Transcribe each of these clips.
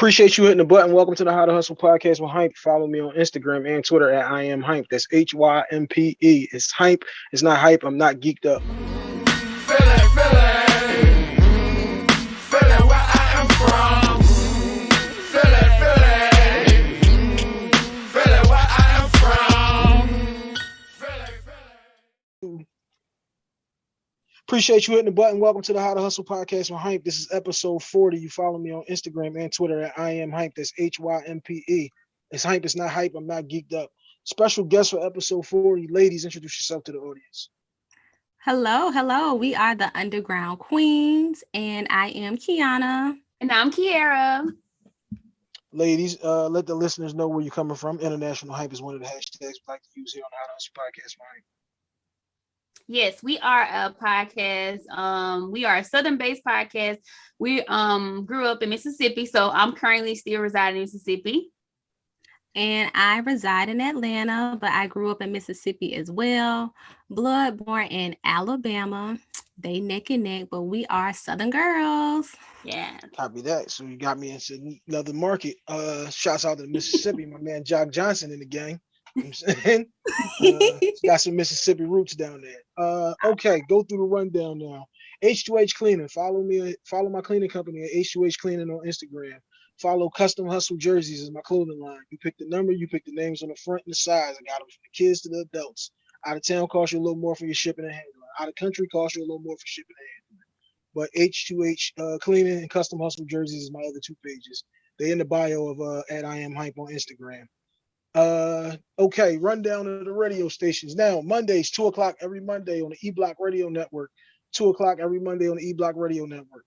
Appreciate you hitting the button. Welcome to the How to Hustle podcast with Hympe. Follow me on Instagram and Twitter at I am Hympe. That's H Y M P E. It's Hympe. It's not hype. I'm not geeked up. Appreciate you hitting the button. Welcome to the How to Hustle podcast with Hympe. This is episode 40. You follow me on Instagram and Twitter at I am Hympe. That's H Y M P E. It's Hympe. It's not hype. I'm not geeked up. Special guest for episode 40. Ladies, introduce yourself to the audience. Hello, hello. We are the Underground Queens, and I am Kiana. And I'm Kiera. Ladies, uh, let the listeners know where you're coming from. International Hympe is one of the hashtags we like to use here on the How to Hustle podcast with Hympe. Yes, we are a podcast. Um, we are a southern-based podcast. We um grew up in Mississippi, so I'm currently still residing in Mississippi. And I reside in Atlanta, but I grew up in Mississippi as well. Blood born in Alabama. They neck and neck, but we are Southern girls. Yeah. Copy that. So you got me into another market. Uh, shouts out to Mississippi, my man Jock Johnson in the gang. You know I'm saying? Uh, got some Mississippi roots down there. Uh, okay, go through the rundown now. H2H Cleaning. Follow me. Follow my cleaning company at H2H Cleaning on Instagram. Follow Custom Hustle Jerseys is my clothing line. You pick the number, you pick the names on the front and the size. I got them from the kids to the adults. Out of town costs you a little more for your shipping and handling. Out of country costs you a little more for shipping and handling. But H2H uh, Cleaning and Custom Hustle Jerseys is my other two pages. They in the bio of uh, at I am Hympe on Instagram. Uh, okay, rundown of the radio stations. Now, Mondays, 2 o'clock every Monday on the E Block Radio Network. 2 o'clock every Monday on the E Block Radio Network.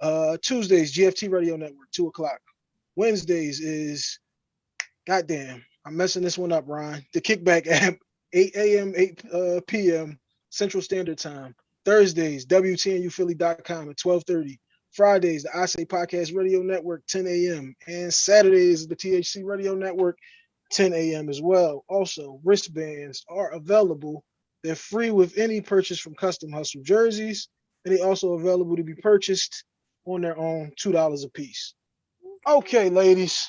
Uh, Tuesdays, GFT Radio Network, 2 o'clock. Wednesdays is, goddamn, I'm messing this one up, Ron. The Kickback app, 8 a.m., 8 uh, p.m. Central Standard Time. Thursdays, WTNUphilly.com at 1230. Fridays, the I Say Podcast Radio Network, 10 a.m. And Saturdays, the THC Radio Network, 10 a.m. as well. Also, wristbands are available. They're free with any purchase from Custom Hustle jerseys, and they also available to be purchased on their own, $2 a piece. Okay, ladies,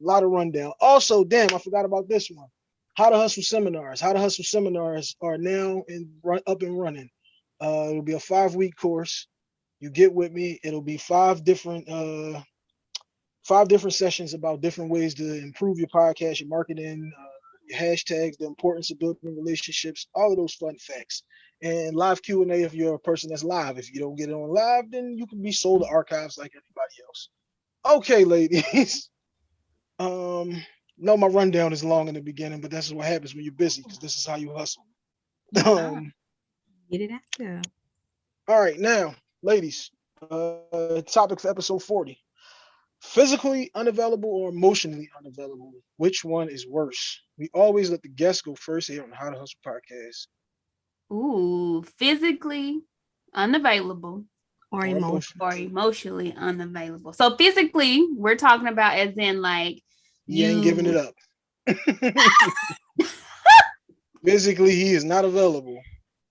a lot of rundown. Also, damn, I forgot about this one. How to Hustle seminars. How to Hustle seminars are now in run up and running. Uh, it'll be a five-week course. You get with me. It'll be five different uh, five different sessions about different ways to improve your podcast, your marketing, uh, your hashtags, the importance of building relationships, all of those fun facts. And live Q&A if you're a person that's live. If you don't get it on live, then you can be sold to archives like everybody else. Okay, ladies. um, no, my rundown is long in the beginning, but that's what happens when you're busy because this is how you hustle. Um, Get it out there. all right, now, ladies, uh, topic for episode 40 physically unavailable or emotionally unavailable which one is worse? We always let the guests go first. Here on the how to hustle podcast Ooh, physically unavailable Or Or emotion. or emotionally unavailable. So physically, we're talking about as in like he ain't giving it up. Physically he is not available.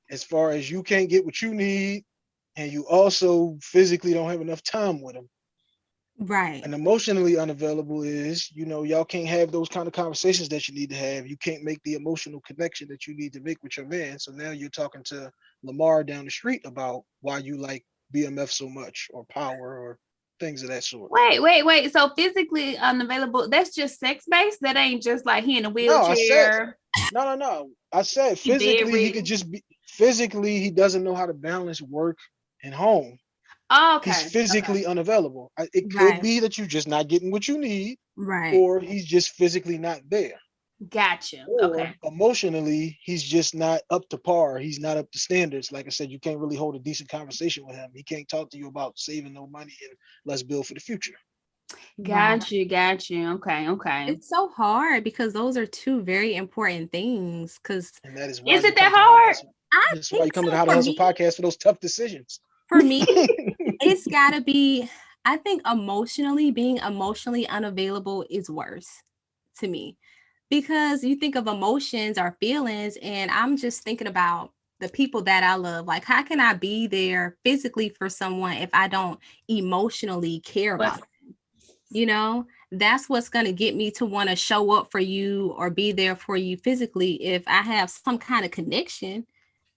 As far as you can't get what you need and you also physically don't have enough time with him Right. and emotionally unavailable is you know y'all can't have those kind of conversations that you need to have you can't make the emotional connection that you need to make with your man so now you're talking to lamar down the street about why you like bmf so much or power or things of that sort Wait, wait, wait. So physically unavailable, that's just sex based. That ain't just like he in a No, I said- wheelchair. no no no i said physically he could just be physically he doesn't know how to balance work and home Oh, okay. he's physically unavailable I- it could Right. be that you're just not getting what you need Right. or he's just physically not there Gotcha. or Okay. emotionally he's just not up to par he's not up to standards like i said you can't really hold a decent conversation with him he can't talk to you about saving no money and let's build for the future Got you. Got you. Okay. Okay. It's so hard because those are two very important things. Because and that is why Is it that come to How to hard? That's why you come to so the how to for hustle podcast for those tough decisions For me, it's got to be. I think emotionally being emotionally unavailable is worse to me because you think of emotions or feelings, and I'm just thinking about the people that I love. Like, how can I be there physically for someone if I don't emotionally care about them? You know, that's what's going to get me to want to show up for you or be there for you physically if I have some kind of connection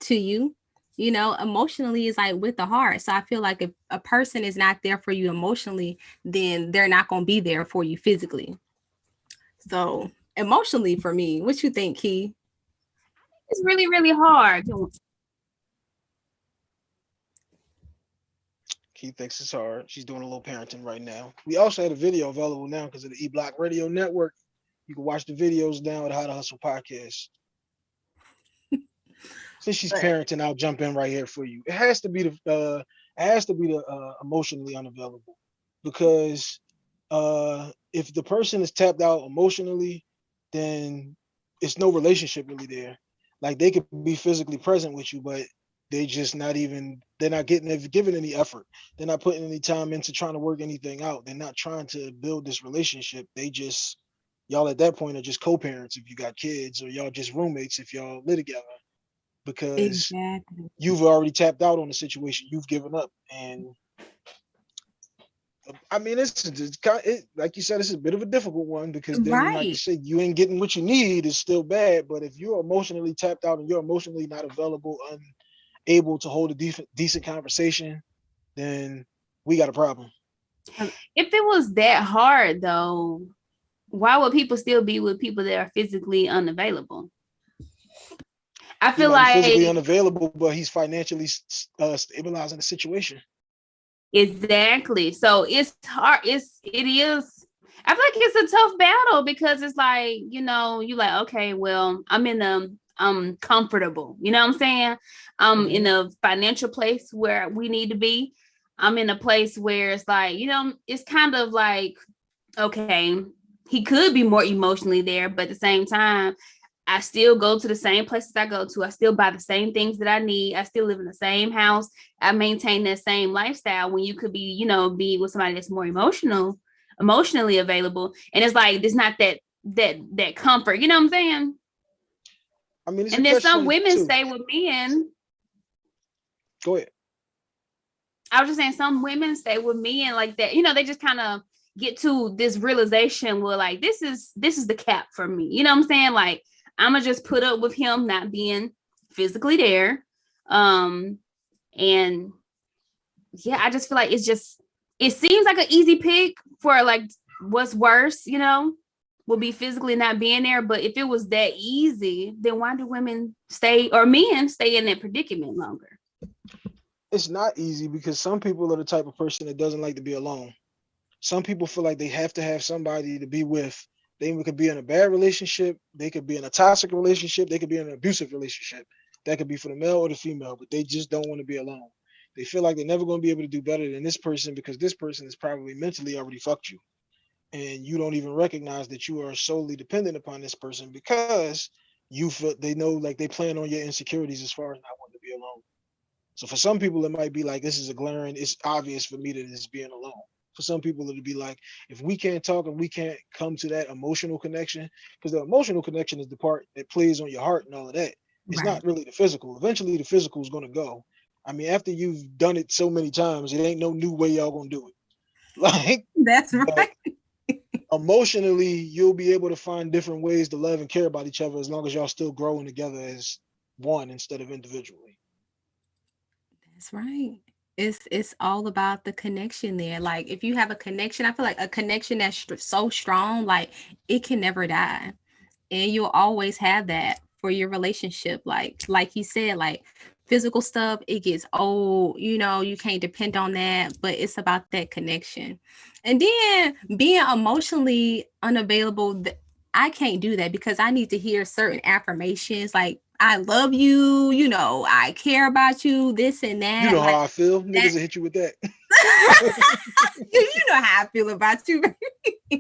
to you. You know, emotionally is like with the heart. So I feel like if a person is not there for you emotionally, then they're not going to be there for you physically. So emotionally for me, what you think, Key? It's really, really hard. Key thinks it's hard. She's doing a little parenting right now. We also had a video available now because of the E Block Radio Network. You can watch the videos down at How to Hustle podcast. Since she's parenting, I'll jump in right here for you. It has to be the uh, it has to be the uh, emotionally unavailable because uh, if the person is tapped out emotionally, then it's no relationship really there. Like they could be physically present with you, but they just not even they're not getting they've given any effort. They're not putting any time into trying to work anything out. They're not trying to build this relationship. They just y'all at that point are just co-parents if you got kids or y'all just roommates if y'all live together because Exactly. you've already tapped out on the situation you've given up and um, I mean, it's, it's kind it, like you said, it's a bit of a difficult one because then, like you said, you ain't getting what you need is still bad. But if you're emotionally tapped out and you're emotionally not available, unable to hold a decent decent conversation, then we got a problem. Um, if it was that hard though, why would people still be with people that are physically unavailable? I feel be physically unavailable, but he's financially uh, stabilizing the situation. exactly. So it's hard. It's it is. I feel like it's a tough battle because it's like you know you like okay, well I'm in a I'm comfortable. You know what I'm saying? I'm in a financial place where we need to be. I'm in a place where it's like you know it's kind of like okay, he could be more emotionally there, but at the same time, I still go to the same places I go to. I still buy the same things that I need. I still live in the same house. I maintain that same lifestyle when you could be, you know, be with somebody that's more emotional, emotionally available. And it's like there's not that that that comfort. You know what I'm saying? I mean, and then some catch-22. women stay with men. Go ahead. I was just saying some women stay with men like that. You know, they just kind of get to this realization where like this is this is the cap for me. You know what I'm saying? Like I'm gonna just put up with him not being physically there. Um and yeah, I just feel like it's just it seems like an easy pick for like what's worse, you know, will be physically not being there. But if it was that easy, then why do women stay or men stay in that predicament longer? it's not easy because some people are the type of person that doesn't like to be alone. Some people feel like they have to have somebody to be with. They could be in a bad relationship, they could be in a toxic relationship, they could be in an abusive relationship. That could be for the male or the female, but they just don't want to be alone. They feel like they're never going to be able to do better than this person because this person is probably mentally already fucked you. And you don't even recognize that you are solely dependent upon this person because you feel they know like they plan on your insecurities as far as not wanting to be alone. So for some people, it might be like this is a glaring, it's obvious for me that it's being alone. For some people, it'll be like if we can't talk and we can't come to that emotional connection, because the emotional connection is the part that plays on your heart and all of that. It's Right. not really the physical. Eventually, the physical is gonna go. I mean, after you've done it so many times, it ain't no new way y'all gonna do it. Like That's right. emotionally, you'll be able to find different ways to love and care about each other as long as y'all still growing together as one instead of individually. That's right. It's it's all about the connection there. Like if you have a connection, I feel like a connection that's so strong, like it can never die, and you'll always have that for your relationship. Like like you said, like physical stuff, it gets old. You know, you can't depend on that, but it's about that connection. And then being emotionally unavailable, I can't do that because I need to hear certain affirmations like. I love you, you know, I care about you, this and that. You know like- how I feel. Niggas will hit you with that. you you know how I feel about you.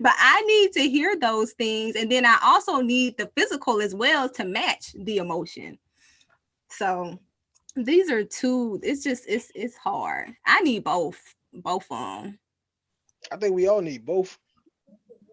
but I need to hear those things. And then I also need the physical as well to match the emotion. So these are two, it's just it's it's hard. I need both, both of them. I think we all need both.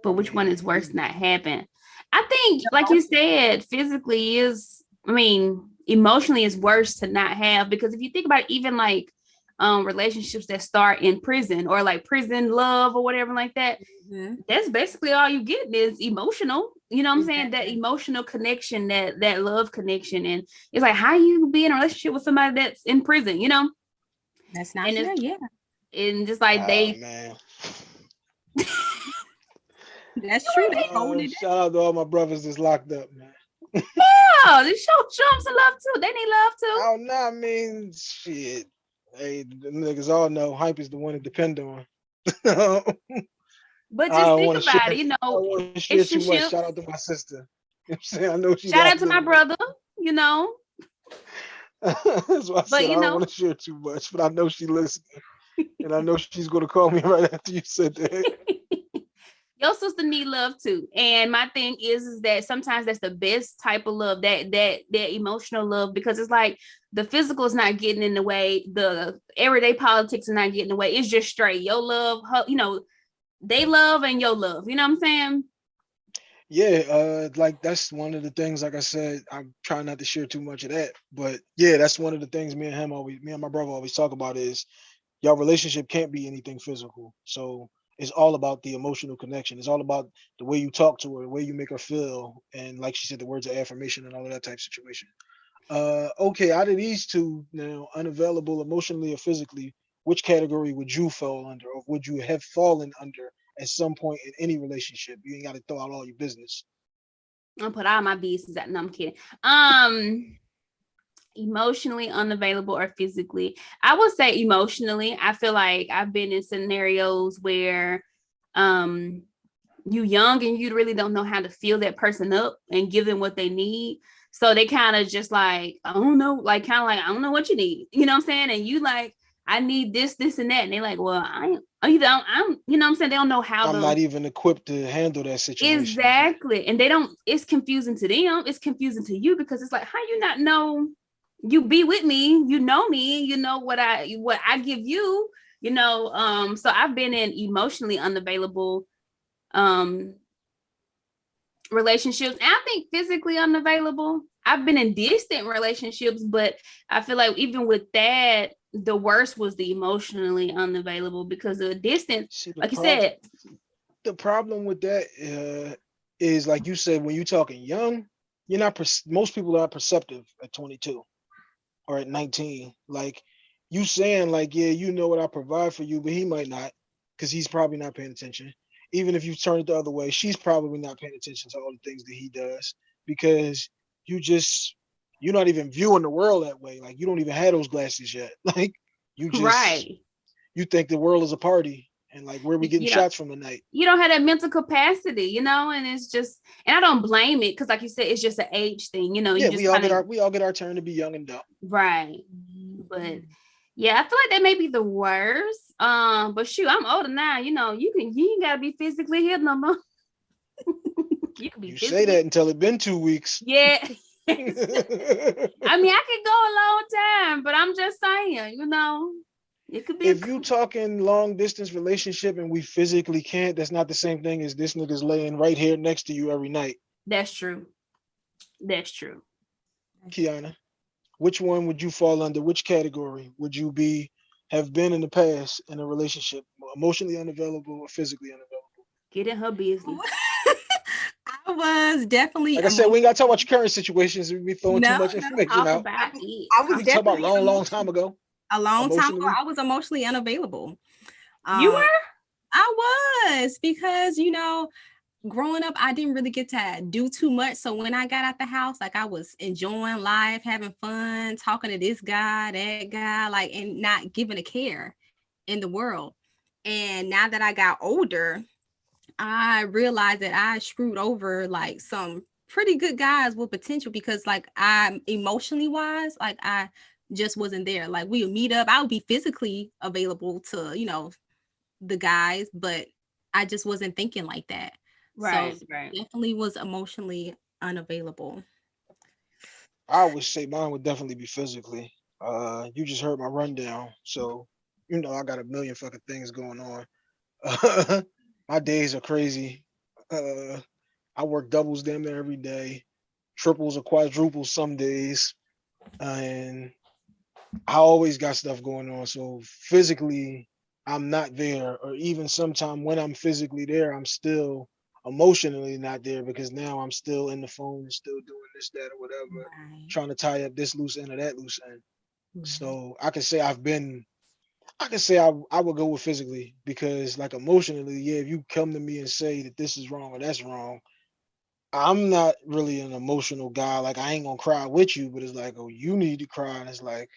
but which one is worse not happen i think like you said physically is i mean emotionally is worse to not have because if you think about it, even like um relationships that start in prison or like prison love or whatever like that. Mhm. That's basically all you get is emotional. You know what I'm saying? That emotional connection, that that love connection. And it's like how you be in a relationship with somebody that's in prison, you know? That's not And fair. Yeah, And just like Oh, they man. that's true. They oh, holding it. shout out to all my brothers that's locked up, man. Oh, they show them some love too. They need love too. Oh no, I mean shit. Hey, the niggas all know hype is the one to depend on. But just think about share- it, you know. to too much. Shout out to my sister. You know I'm saying? I know she's Shout out to my brother, you know. That's why I said you I don't want to share too much, but I know she listening. and I know she's gonna call me right after you said that. Your sister need love too. And my thing is, is that sometimes that's the best type of love, that that that emotional love, because it's like the physical is not getting in the way, the everyday politics is not getting in the way. It's just straight. Your love, her, you know, they love and your love. You know what I'm saying? Yeah, uh, like that's one of the things. Like I said, I'm trying not to share too much of that, but yeah, that's one of the things me and him always, me and my brother always talk about is your relationship can't be anything physical. So it's all about the emotional connection. It's all about the way you talk to her, the way you make her feel, and like she said, the words of affirmation and all of that type situation. Uh, okay, out of these two now, unavailable emotionally or physically, which category would you fall under, or would you have fallen under at some point in any relationship? You ain't got to throw out all your business. I'll put all my business out. No, I'm kidding. Um emotionally unavailable or physically. I would say emotionally. I feel like I've been in scenarios where um you young and you really don't know how to feel that person up and give them what they need. So they kind of just like, I don't know, like kind of like, I don't know what you need. You know what I'm saying? And you like, I need this, this, and that. And they're like, well, I ain't, you don't, I'm, you know what I'm saying? They don't know how I'm to not even equipped to handle that situation. Exactly. And they don't, it's confusing to them. It's confusing to you because it's like, how you not know you be with me, you know me, you know what I what I give you, you know. Um, so I've been in emotionally unavailable um relationships. And I think physically unavailable. I've been in distant relationships, but I feel like even with that, the worst was the emotionally unavailable because the distance, See, the like you said, the problem with that uh, is like you said when you're talking young, you're not. most people are perceptive at 22 or at 19. Like you saying, like, yeah, you know what I provide for you, but he might not, because he's probably not paying attention. Even if you turn it the other way, she's probably not paying attention to all the things that he does because you just you're not even viewing the world that way. Like you don't even have those glasses yet. Like you just right. you think the world is a party and like where we getting Yeah. shots from tonight. you don't have that mental capacity, you know, and it's just, and I don't blame it because, like you said, it's just an age thing, you know. you yeah, just we all get kinda- our we all get our turn to be young and dumb. right, but yeah, I feel like that may be the worst. Um, but shoot, I'm older now, you know. You can, you ain't gotta be physically here no more. you can be. You say that until it been two weeks. Yeah. I mean, I could go a long time, but I'm just saying, you know, it could be. a you talking long distance relationship and we physically can't, that's not the same thing as this nigga's laying right here next to you every night. That's true. That's true. Kiana, which one would you fall under? Which category would you be have been in the past in a relationship, emotionally unavailable or physically unavailable? Get in her business. I was definitely. Like I said, we ain't gotta talk about your current situations. We be throwing No, too much information out. about it. I was We can about definitely long, long time ago. A long time ago. I was emotionally unavailable. You Um, were? I was because you know, growing up, I didn't really get to do too much. So when I got out the house, like I was enjoying life, having fun, talking to this guy, that guy, like, and not giving a care in the world. And now that I got older, I realized that I screwed over like some pretty good guys with potential because like I'm emotionally wise, like I just wasn't there. Like we would meet up, I would be physically available to, you know, the guys, but I just wasn't thinking like that. Right, So right. definitely was emotionally unavailable. I would say mine would definitely be physically. Uh, you just heard my rundown, so you know I got a million fucking things going on. my days are crazy. Uh, I work doubles damn near every day, triples or quadruples some days, and I always got stuff going on. So physically, I'm not there, or even sometime when I'm physically there, I'm still emotionally not there because now I'm still in the phone and still doing this, that, or whatever, Right, trying to tie up this loose end or that loose end. right. So mm-hmm. I can say I've been, I can say I, I would go with physically because like emotionally, yeah, if you come to me and say that this is wrong or that's wrong, I'm not really an emotional guy. Like I ain't gonna cry with you, but it's like, oh, you need to cry. And it's like,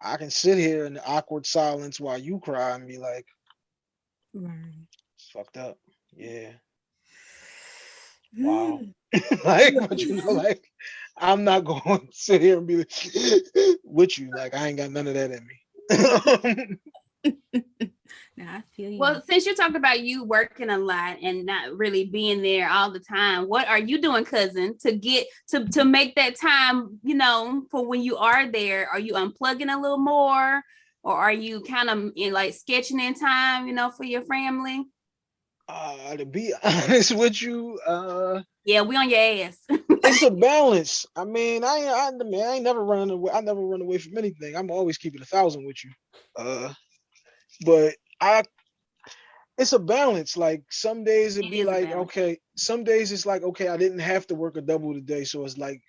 I can sit here in the awkward silence while you cry and be like, Right. it's fucked up. Yeah. Wow. Mm, like, but you know, like I'm not going to sit here and be like, with you. Like I ain't got none of that in me. No, I feel you. Well, since you talked about you working a lot and not really being there all the time, what are you doing, cousin, to get to to make that time, you know, for when you are there? Are you unplugging a little more, or are you kind of in like sketching in time, you know, for your family? uh, to be honest with you, uh, Yeah, we on your ass. it's a balance. I mean, I I, I mean, I ain't never running away. I never run away from anything. I'm always keeping a thousand with you. Uh, but I, it's a balance. Like some days it'd It be like, okay, some days it's like, okay, I didn't have to work a double today, so it's like,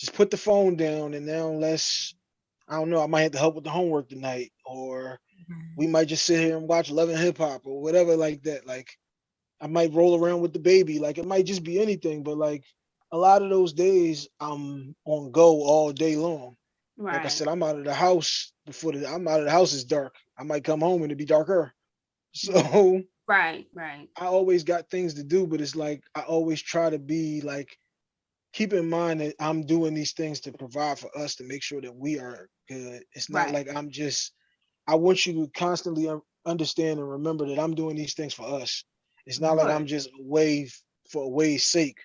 just put the phone down, and now let's, I don't know, I might have to help with the homework tonight, or Right. we might just sit here and watch Love and Hip Hop or whatever like that. Like I might roll around with the baby. Like it might just be anything, but like a lot of those days I'm on go all day long. right. Like I said, I'm out of the house before the I'm out of the house is dark. I might come home and it'd be darker. So right, right. I always got things to do, but it's like I always try to be like keep in mind that I'm doing these things to provide for us to make sure that we are good. It's not Right. like I'm just I want you to constantly understand and remember that I'm doing these things for us. It's not like I'm just away for away's sake.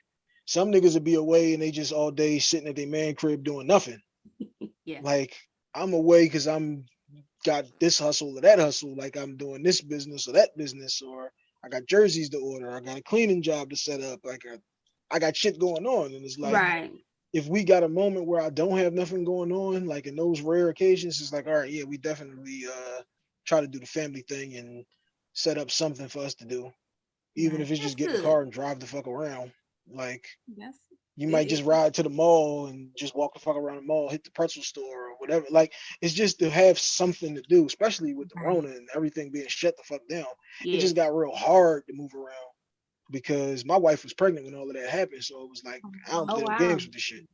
Some niggas would be away and they just all day sitting at their man crib doing nothing. Yeah. Like I'm away because I'm got this hustle or that hustle, like I'm doing this business or that business, or I got jerseys to order, I got a cleaning job to set up, like I, I got shit going on. And it's like right. if we got a moment where I don't have nothing going on, like in those rare occasions, it's like, all right, yeah, we definitely uh try to do the family thing and set up something for us to do. Even if it's just get in the car and drive the fuck around. Like That's you might just ride to the mall and just walk the fuck around the mall, hit the pretzel store or whatever. Like it's just to have something to do, especially with the Right. Rona and everything being shut the fuck down. It just got real hard to move around because my wife was pregnant when all of that happened. So it was like, oh, I don't Oh, play no wow. games with this shit.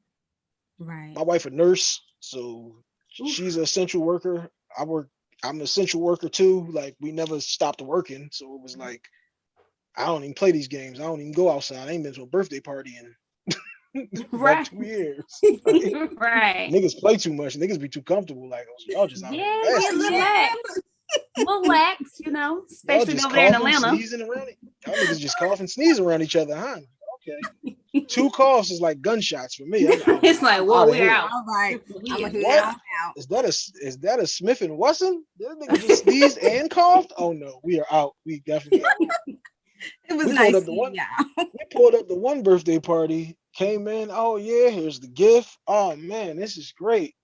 right. My wife a nurse, so she's an essential worker. I work, I'm an essential worker too. Like we never stopped working. So it was mm. like, I don't even play these games. I don't even go outside. I ain't been to a birthday party in Right. two years. right. Niggas play too much. Niggas be too comfortable. Like, oh, y'all just out Yeah, nasty. relax. relax, you know, especially just over there in coughing, Atlanta. sneezing around it. Y'all niggas just cough and sneeze around each other, huh? Okay. Two coughs is like gunshots for me. I'm out. It's like, I'm whoa, we're here. out. All right. We I'm out. gonna What? out. out. Is that a s- is that a Smith and Wesson? That nigga just sneezed and coughed? Oh no, we are out. We definitely out. It was We nice pulled up the one- y'all. we pulled up the one birthday party, came in. Oh yeah, here's the gift. Oh man, this is great.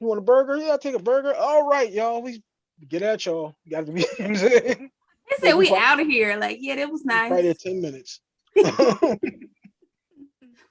You want a burger? Yeah, I'll take a burger. All right, y'all. We get at y'all. You gotta be you know saying? They said we out of here. Like, yeah, that was nice. Right at 10 minutes.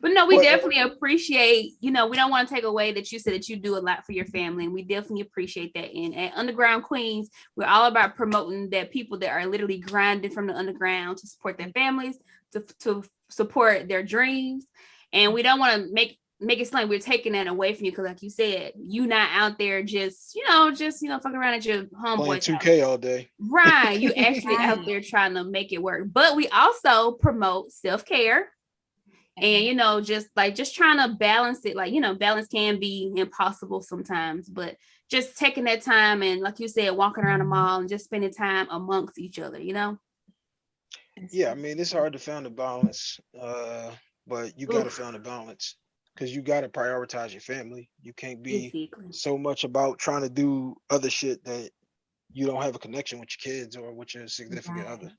But no, we Well, uh, definitely appreciate, you know, we don't want to take away that you said that you do a lot for your family. And we definitely appreciate that. And at Underground Queens, we're all about promoting that people that are literally grinding from the underground to support their families, to, to support their dreams. And we don't want to make make it seem like we're taking that away from you because like you said you not out there just you know just you know fucking around at your Playing 2K all day. Right. You actually out there trying to make it work. But we also promote self-care and you know, just like just trying to balance it. Like, you know, balance can be impossible sometimes, but just taking that time and like you said, walking around the mall and just spending time amongst each other, you know? Yeah, I mean, it's hard to find a balance, uh, but you gotta Oof. find a balance because you gotta prioritize your family. You can't be Exactly. so much about trying to do other shit that you don't have a connection with your kids or with your significant Right. other.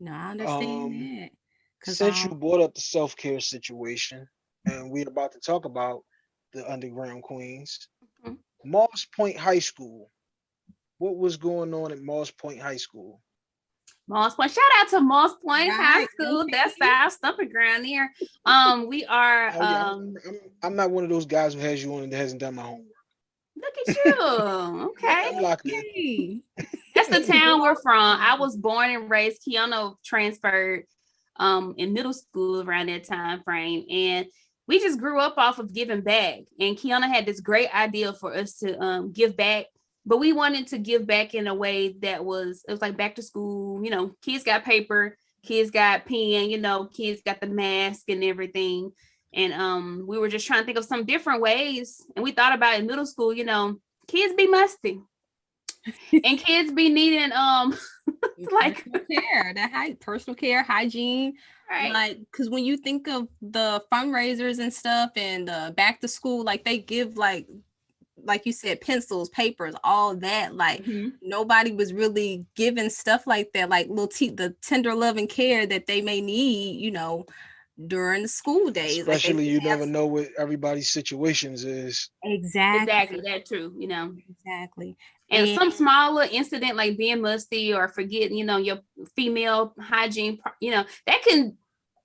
No, I understand Um, that. Cause Since you um, brought up the self-care situation and we're about to talk about the underground queens, Mhm. Moss Point High School. What was going on at Moss Point High School? Moss Point. Shout out to Moss Point High School. That's our stumping ground here. Um, we are Oh, yeah, um I'm, I'm, I'm not one of those guys who has you on and that hasn't done my homework. look at you. Okay. I'm locked in. Hey. That's the town we're from. I was born and raised. Kiana transferred um in middle school around that time frame. And we just grew up off of giving back. And Kiana had this great idea for us to um give back, but we wanted to give back in a way that was it was like back to school, you know, kids got paper, kids got pen, you know, kids got the mask and everything. And um we were just trying to think of some different ways. And we thought about in middle school, you know, kids be musty. and kids be needing um Like- care, that high personal care, hygiene, right like because when you think of the fundraisers and stuff and the back to school, like they give like like you said, pencils, papers, all that. Like Mhm. nobody was really given stuff like that, like little te- the tender love and care that they may need, you know, during the school days. Like, Especially you didn't never know what everybody's situations is. exactly exactly that true you know exactly. and some And- small little incident like being musty or forgetting you know your female hygiene you know that can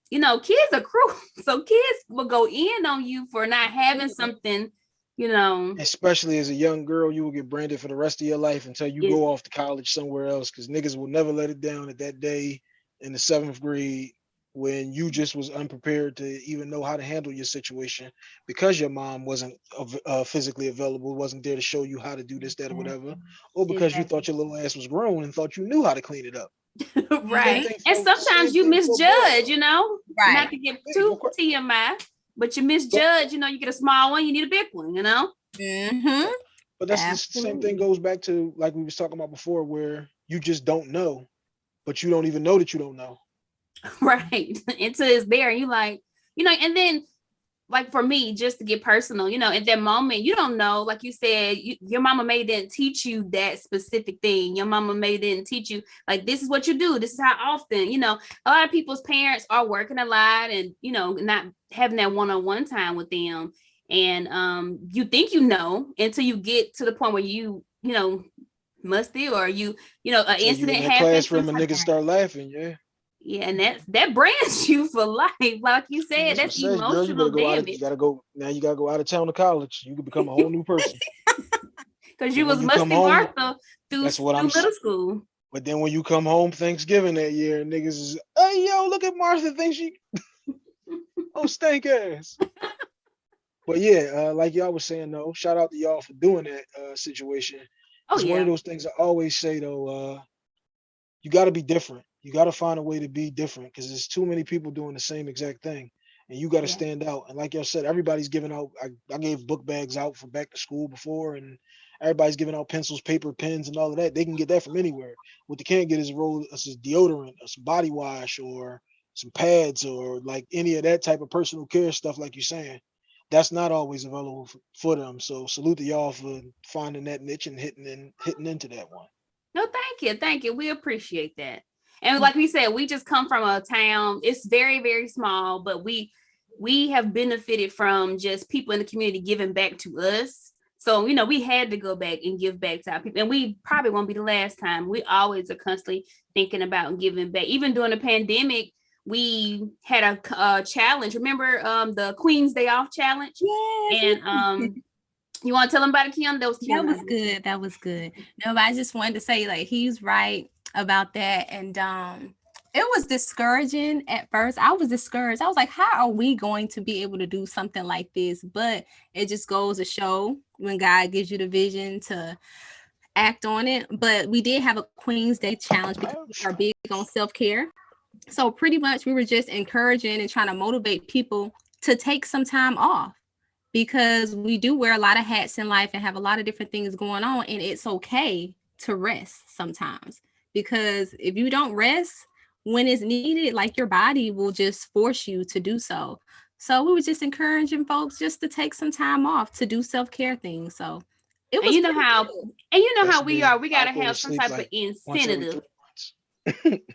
you know kids are cruel so kids will go in on you for not having Mhm. something you know Especially as a young girl, you will get branded for the rest of your life until you Yeah. go off to college somewhere else because niggas will never let it down at that day in the seventh grade when you just was unprepared to even know how to handle your situation because your mom wasn't uh, physically available, wasn't there to show you how to do this, that, or whatever, or because you thought your little ass was grown and thought you knew how to clean it up. right and sometimes you same thing for misjudge you know Right. not to get too tmi but you misjudge you know you get a small one you need a big one you know Mhm. But that's the same thing goes back to like we was talking about before, where you just don't know, but you don't even know that you don't know. right until it's there and you like you know and then like for me just to get personal you know at that moment you don't know like you said you, your mama may didn't teach you that specific thing. Your mama may didn't teach you like this is what you do this is how often you know. A lot of people's parents are working a lot and you know not having that one-on-one time with them. And um you think you know until you get to the point where you you know musty or you you know an you incident in happens classroom and niggas start laughing, yeah. Yeah, and that that brands you for life. Like you said, That's that's it girl, you emotional go of, damage you gotta go now you gotta go out of town to college. You can become a whole new person. because you was musty home, Martha through, that's what through I'm middle saying. school. But then when you come home Thanksgiving that year, niggas is, hey yo, look at Martha thinks she oh stank ass. but yeah, uh, like y'all was saying though, shout out to y'all for doing that uh situation. Oh it's one of those things I always say though, uh, you gotta be different. You gotta find a way to be different because there's too many people doing the same exact thing. And you gotta Yeah. stand out. And like y'all said, everybody's giving out I, I gave book bags out for back to school before and everybody's giving out pencils, paper, pens, and all of that. They can get that from anywhere. What they can't get is a roll uh, of deodorant or some body wash or some pads or like any of that type of personal care stuff, like you're saying. That's not always available for them. So salute to y'all for finding that niche and hitting in, hitting into that one. no, thank you, thank you. We appreciate that. And like we said, we just come from a town. It's very very small, but we we have benefited from just people in the community giving back to us. So you know, we had to go back and give back to our people, and we probably won't be the last time. We always are constantly thinking about giving back. Even during the pandemic, we had a, uh challenge. Remember um the Queen's Day Off challenge? Yes. And um, you want to tell them about it, Kim? That was that was good. That was good. No, but I just wanted to say like he's right about that. And um it was discouraging at first. I was discouraged. I was like, how are we going to be able to do something like this? But it just goes to show when God gives you the vision to act on it. But we did have a Queen's Day challenge because we are big on self-care. So pretty much we were just encouraging and trying to motivate people to take some time off because we do wear a lot of hats in life and have a lot of different things going on and it's okay to rest sometimes because if you don't rest when it's needed like your body will just force you to do so so we were just encouraging folks just to take some time off to do self-care things so it And was you know how- good. And you know That's how we big. are. We gotta have some type like of incentive.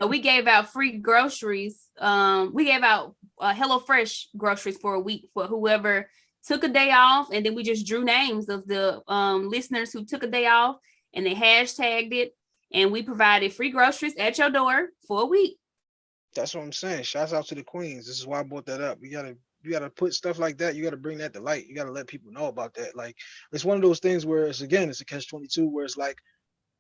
So we gave out free groceries. Um, we gave out uh, Hello Fresh groceries for a week for whoever took a day off and then we just drew names of the um, listeners who took a day off and they hashtagged it and we provided free groceries at your door for a week. That's what I'm saying. Shouts out to the queens. This is why I brought that up. You gotta you gotta put stuff like that. You gotta bring that to light. You gotta let people know about that. Like it's one of those things where it's again, it's a catch 22 where it's like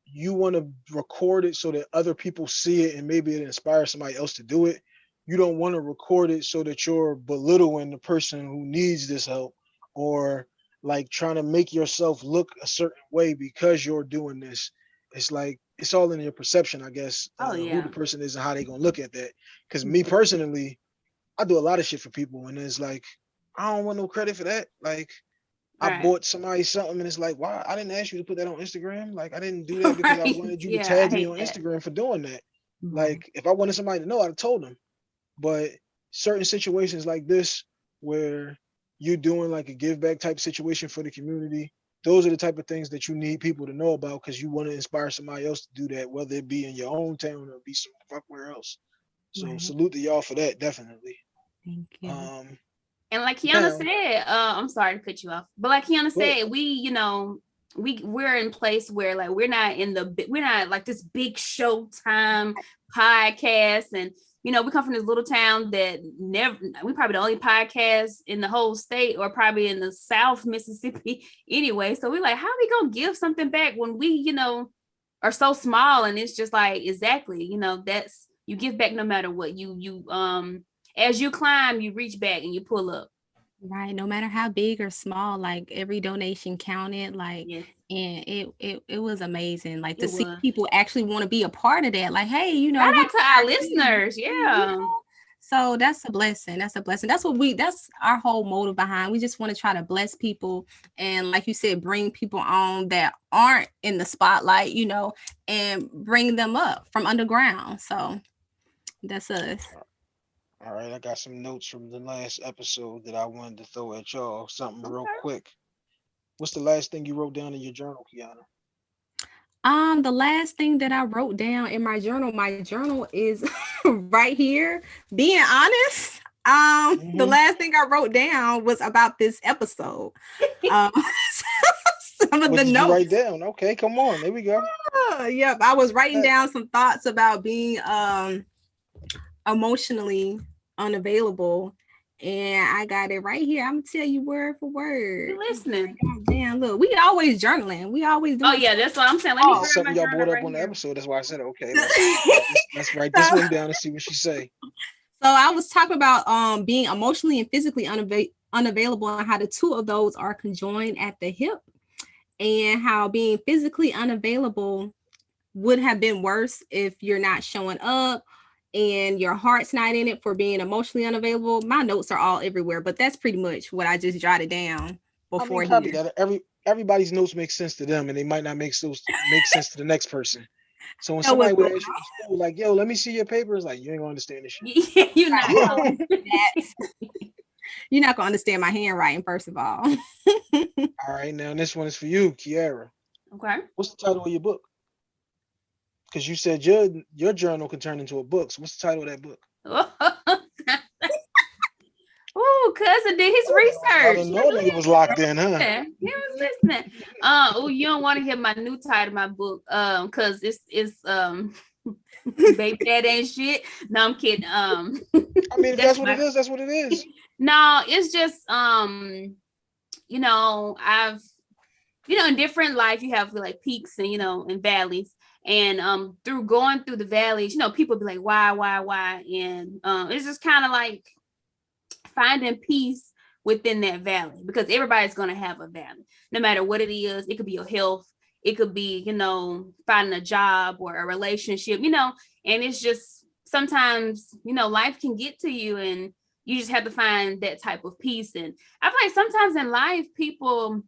you want to record it so that other people see it and maybe it inspires somebody else to do it. You don't want to record it so that you're belittling the person who needs this help or like trying to make yourself look a certain way because you're doing this. It's like it's all in your perception, I guess. Oh, uh, yeah. Who the person is and how they gonna look at that. Because me personally, I do a lot of shit for people, and it's like I don't want no credit for that. Like I Right. bought somebody something, and it's like, why? I didn't ask you to put that on Instagram. Like I didn't do that because Right. I wanted you Yeah, to tag me on that. Instagram for doing that. Mhm. Like if I wanted somebody to know, I'd have told them. But certain situations like this, where you're doing like a give back type situation for the community, those are the type of things that you need people to know about because you want to inspire somebody else to do that, whether it be in your own town or be somewhere else. So Right. salute to y'all for that, definitely. Thank you. Um, And like Kiana Now- said, uh, I'm sorry to cut you off, but like Kiana said, we, you know, we we're in place where like we're not in the we're not like this big showtime podcast, and you know we come from this little town that never we probably the only podcast in the whole state or probably in the South Mississippi anyway. So we're like, how are we gonna give something back when we, you know, are so small? And it's just like exactly, you know, that's you give back no matter what. You you um as you climb, you reach back and you pull up. Right. No matter how big or small, like every donation counted. Like Yeah. and it it it was amazing. Like to It see was. people actually want to be a part of that. Like, hey, you know, Shout out to our listeners. you Yeah. know? So that's a blessing. That's a blessing. That's what we that's our whole motive behind. We just want to try to bless people and like you said, bring people on that aren't in the spotlight, you know, and bring them up from underground. So that's us. All right, I got some notes from the last episode that I wanted to throw at y'all. Something real Okay. quick. What's the last thing you wrote down in your journal, Kiana? Um, the last thing that I wrote down in my journal, my journal is right here. Being honest, um, the Mhm. last thing I wrote down was about this episode. Um, some of What the did you write down? Okay, come on. There we go. Uh, yep, I was writing down some thoughts about being um emotionally unavailable, and I got it right here. I'm gonna tell you word for word. You listening? God damn, look, we always journaling. We always do. Oh yeah, that's what I'm saying. Let me Oh. grab Something y'all brought up right on the here. episode. That's why I said okay. Let's, let's, let's write this one down and see what she say. So I was talking about um being emotionally and physically unava- unavailable and how the two of those are conjoined at the hip and how being physically unavailable would have been worse if you're not showing up and your heart's not in it for being emotionally unavailable. My notes are all everywhere, but that's pretty much what I just jotted down I before mean, here. Every everybody's notes make sense to them, and they might not make those make sense to the next person. So when That somebody would ask you like, "Yo, let me see your papers," like, you ain't gonna understand this shit. Yeah, you know. That's- You're not gonna understand my handwriting, first of all. All right, now this one is for you, Kiara. Okay. What's the title of your book? Because you said your your journal can turn into a book. So what's the title of that book? Ooh, cousin did his I research. didn't know that he was locked in, huh? He was listening. Uh, oh, you don't want to hear my new title of my book, um, cause it's it's um, baby that ain't shit. No, I'm kidding. Um, I mean, if That's that's what it my- is, that's what it is. no, it's just um, you know, I've, you know, in different life you have like peaks and you know and valleys, and um, through going through the valleys, you know, people be like, why, why, why, and um, it's just kind of like finding peace within that valley because everybody's going to have a valley no matter what it is. It could be your health it could be you know finding a job or a relationship you know and it's just sometimes you know life can get to you and you just have to find that type of peace. And i feel like sometimes in life people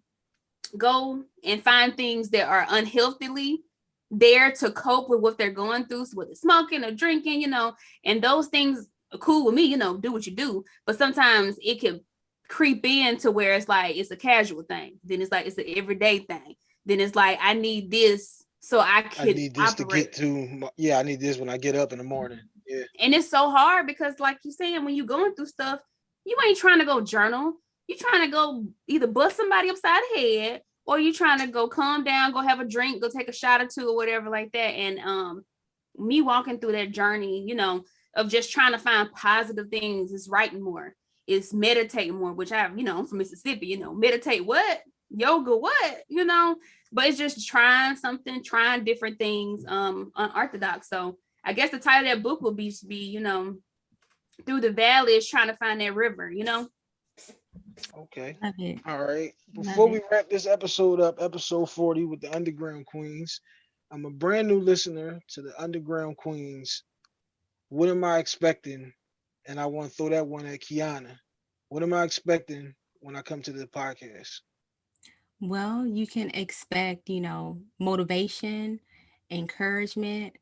go and find things that are unhealthily there to cope with what they're going through so whether smoking or drinking you know and those things are cool with me you know do what you do. But sometimes it can creep in to where it's like it's a casual thing. Then it's like it's an everyday thing. Then it's like i need this so i I can need this to operate. get to. My, yeah, I need this when I get up in the morning. Mm-hmm. Yeah, and it's so hard because like you saying when you're going through stuff you ain't trying to go journal. You trying to go either bust somebody upside the head or you trying to go calm down, go have a drink, go take a shot or two or whatever like that. And um me walking through that journey, you know, of just trying to find positive things is writing more, is meditating more, which I, you know, I'm from Mississippi, you know, meditate what? Yoga, what? You know, but it's just trying something, trying different things, um, unorthodox. So I guess the title of that book will be, be, you know, through the valley is trying to find that river, you know? Okay. Love. All right. Love Before we it. wrap this episode up, episode 40 with the Underground Queens, I'm a brand new listener to the Underground Queens. What am I expecting? And I want to throw that one at Kiana. What am I expecting when I come to the podcast? Well, you can expect, you know, motivation, encouragement,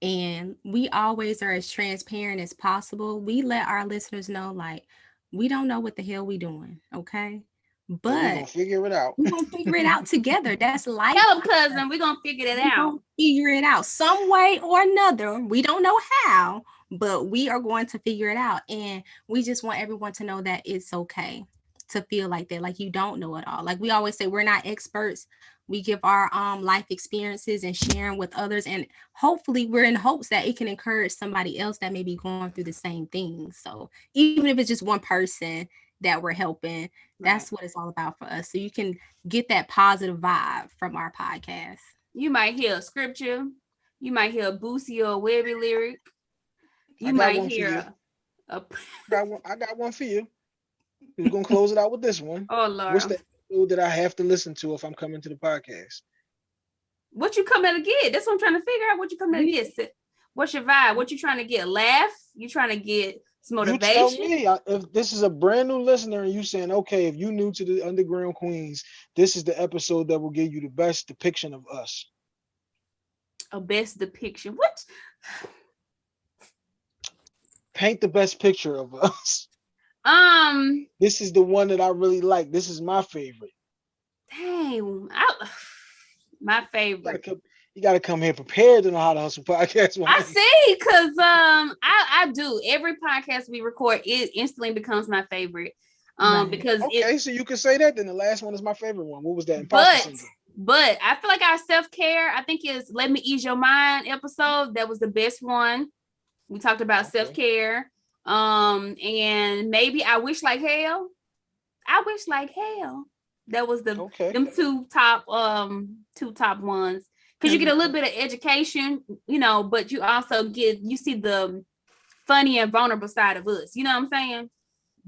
and we always are as transparent as possible. We let our listeners know, like, we don't know what the hell we doing, okay? But we're gonna figure it out. we're gonna figure it out together. That's life. Tell them, cousin, we're gonna figure it We're out. figure it out some way or another. We don't know how, but we are going to figure it out. And we just want everyone to know that it's okay to feel like that, like you don't know it all. Like we always say, we're not experts. We give our um life experiences and sharing with others, and hopefully, we're in hopes that it can encourage somebody else that may be going through the same thing. So even if it's just one person that we're helping, that's what it's all about for us. So you can get that positive vibe from our podcast. You might hear a scripture, you might hear a Boosie or a Webbie lyric, you might hear you. a, a I got one, I got one for you. We're gonna close it out with this one. oh Lord. What's the that I have to listen to if I'm coming to the podcast? What you coming to get? That's what I'm trying to figure out. What you coming to get? What's your vibe? What you trying to get? Laugh? You trying to get some You tell motivation? me if this is a brand new listener and you saying, okay, if you new to the Underground Queens, this is the episode that will give you the best depiction of us. A best depiction. What? Paint the best picture of us. Um, This is the one that I really like. This is my favorite. dang, I, my favorite. you gotta come here prepared to know how to hustle podcast. I see, cause um, I I do every podcast we record, it instantly becomes my favorite. Um, Right. because it Okay, so you can say that. Then the last one is my favorite one. What was that? But syndrome. but I feel like our self-care, I think is Let Me Ease Your Mind episode. That was the best one. We talked about Okay. self-care. Um, and maybe I wish like hell. I wish like hell. That was the Okay. them two top um two top ones. Because you get a little bit of education, you know, but you also get you see the funny and vulnerable side of us. You know what I'm saying?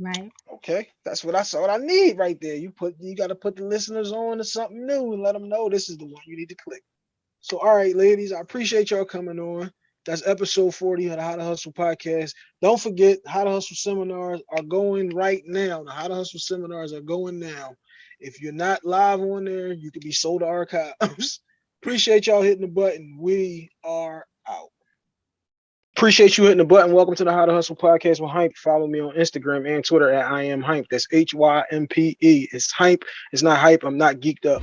Right. Okay, that's what I saw. What I need right there. You put you got to put the listeners on to something new and let them know this is the one you need to click. So, all right, ladies, I appreciate y'all coming on. That's episode 40 of the How to Hustle podcast. Don't forget, How to Hustle seminars are going right now. The How to Hustle seminars are going now. If you're not live on there, you can be sold to archives. appreciate y'all hitting the button. We are out. Appreciate you hitting the button. Welcome to the How to Hustle podcast with Hympe. Follow me on Instagram and Twitter at I am Hympe. That's H Y M P E. It's Hympe. It's not hype. I'm not geeked up.